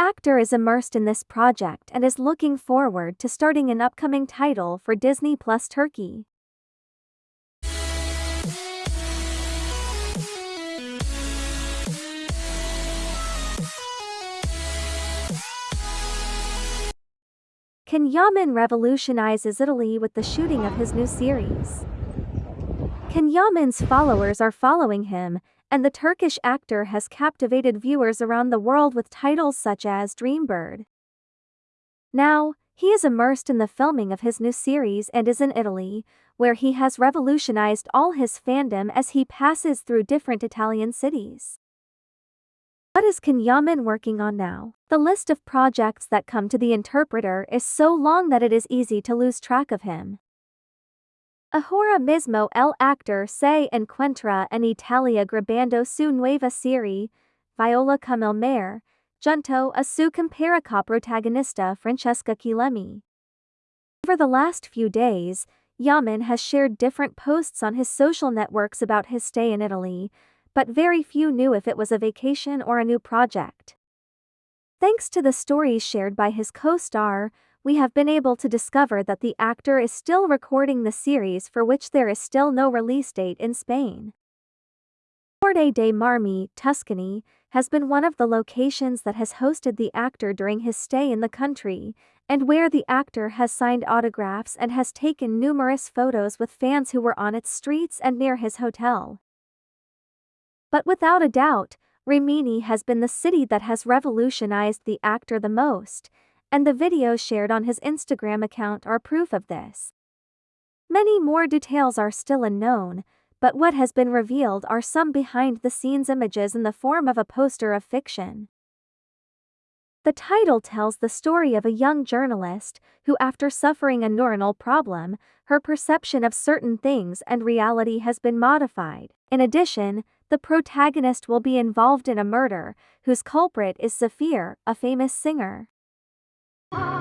actor is immersed in this project and is looking forward to starting an upcoming title for Disney Plus Turkey. Can Yaman revolutionizes Italy with the shooting of his new series? Can Yaman's followers are following him, and the Turkish actor has captivated viewers around the world with titles such as Dreambird. Now, he is immersed in the filming of his new series and is in Italy, where he has revolutionized all his fandom as he passes through different Italian cities. What is Can Yaman working on now? The list of projects that come to the interpreter is so long that it is easy to lose track of him. Ahora mismo el actor se encuentra en Italia grabando su nueva serie, Viola come il mare, junto a su comparica protagonista Francesca Chillemi. Over the last few days, Yaman has shared different posts on his social networks about his stay in Italy, but very few knew if it was a vacation or a new project. Thanks to the stories shared by his co-star, we have been able to discover that the actor is still recording the series for which there is still no release date in Spain. Corte dei Marmi, Tuscany, has been one of the locations that has hosted the actor during his stay in the country, and where the actor has signed autographs and has taken numerous photos with fans who were on its streets and near his hotel. But without a doubt, Rimini has been the city that has revolutionized the actor the most, and the videos shared on his Instagram account are proof of this. Many more details are still unknown, but what has been revealed are some behind the scenes images in the form of a poster of fiction. The title tells the story of a young journalist who, after suffering a neuronal problem, her perception of certain things and reality has been modified. In addition, the protagonist will be involved in a murder, whose culprit is Zafir, a famous singer. Oh.